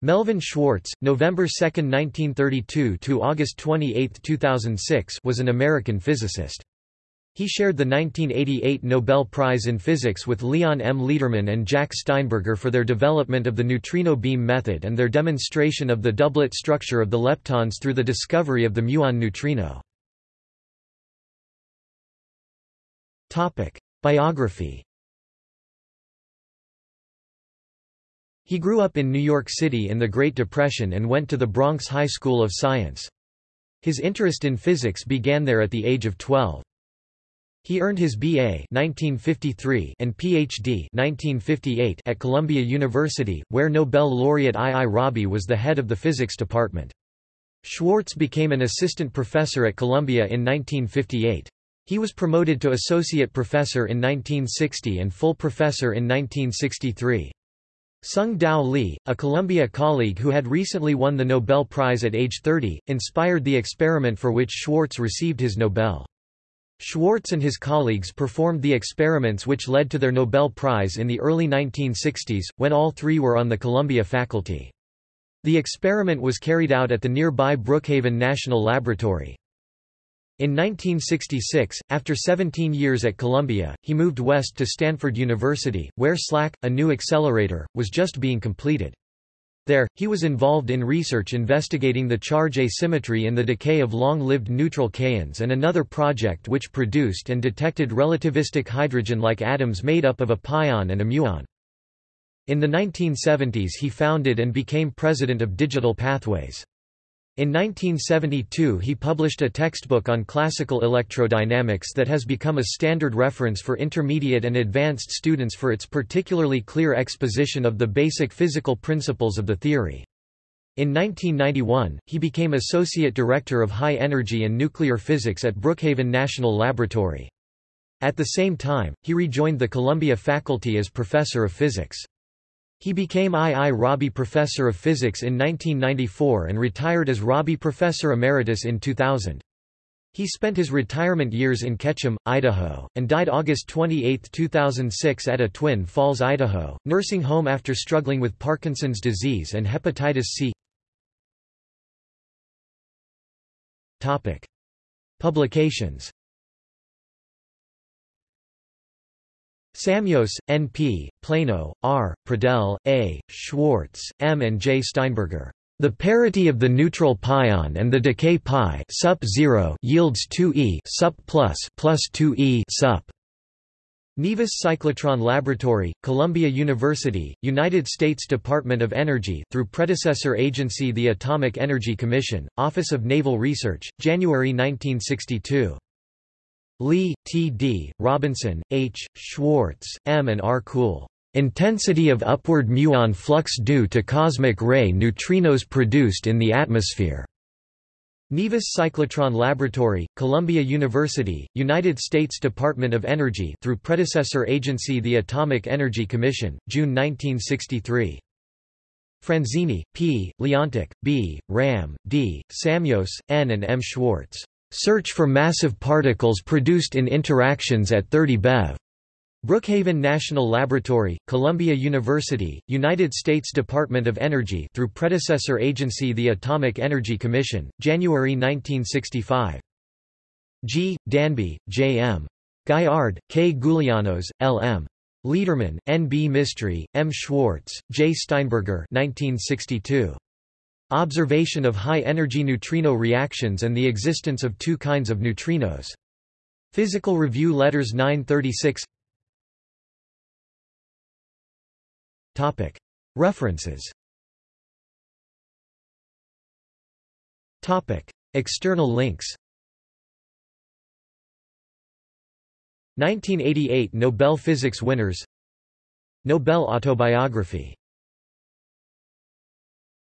Melvin Schwartz, November 2, 1932 to August 28, 2006, was an American physicist. He shared the 1988 Nobel Prize in Physics with Leon M. Lederman and Jack Steinberger for their development of the neutrino beam method and their demonstration of the doublet structure of the leptons through the discovery of the muon neutrino. Topic: Biography He grew up in New York City in the Great Depression and went to the Bronx High School of Science. His interest in physics began there at the age of 12. He earned his BA 1953 and PhD 1958 at Columbia University, where Nobel laureate I. I. Rabi was the head of the physics department. Schwartz became an assistant professor at Columbia in 1958. He was promoted to associate professor in 1960 and full professor in 1963. Tsung-Dao Lee, a Columbia colleague who had recently won the Nobel Prize at age 30, inspired the experiment for which Schwartz received his Nobel. Schwartz and his colleagues performed the experiments which led to their Nobel Prize in the early 1960s, when all three were on the Columbia faculty. The experiment was carried out at the nearby Brookhaven National Laboratory. In 1966, after 17 years at Columbia, he moved west to Stanford University, where SLAC, a new accelerator, was just being completed. There, he was involved in research investigating the charge asymmetry in the decay of long-lived neutral kaons and another project which produced and detected relativistic hydrogen-like atoms made up of a pion and a muon. In the 1970s he founded and became president of Digital Pathways. In 1972 he published a textbook on classical electrodynamics that has become a standard reference for intermediate and advanced students for its particularly clear exposition of the basic physical principles of the theory. In 1991, he became Associate Director of High Energy and Nuclear Physics at Brookhaven National Laboratory. At the same time, he rejoined the Columbia faculty as Professor of Physics. He became I. I. Rabi Professor of Physics in 1994 and retired as Rabi Professor Emeritus in 2000. He spent his retirement years in Ketchum, Idaho, and died August 28, 2006 at a Twin Falls, Idaho, nursing home after struggling with Parkinson's disease and hepatitis C. Topic. Publications Samios, N.P., Plano, R., Prodell, A., Schwartz, M. and J. Steinberger. The parity of the neutral pion and the decay pi sup 0 yields 2e sup plus plus 2e sup. Nevis Cyclotron Laboratory, Columbia University, United States Department of Energy through predecessor agency the Atomic Energy Commission, Office of Naval Research, January 1962. Lee, T. D., Robinson, H., Schwartz, M. and R. Cool. Intensity of upward muon flux due to cosmic ray neutrinos produced in the atmosphere. Nevis Cyclotron Laboratory, Columbia University, United States Department of Energy through predecessor agency the Atomic Energy Commission, June 1963. Franzini, P., Leontic, B., Rahm, D., Samios, N. and M. Schwartz. Search for massive particles produced in interactions at 30 BeV. Brookhaven National Laboratory, Columbia University, United States Department of Energy through predecessor agency the Atomic Energy Commission, January 1965. G. Danby, J. M. Gaillard, K. Goulianos, L. M. Lederman, N. B. Mistry, M. Schwartz, J. Steinberger 1962. Observation of high-energy neutrino reactions and the existence of two kinds of neutrinos. Physical Review Letters 936 References. External links. 1988 Nobel Physics winners. Nobel autobiography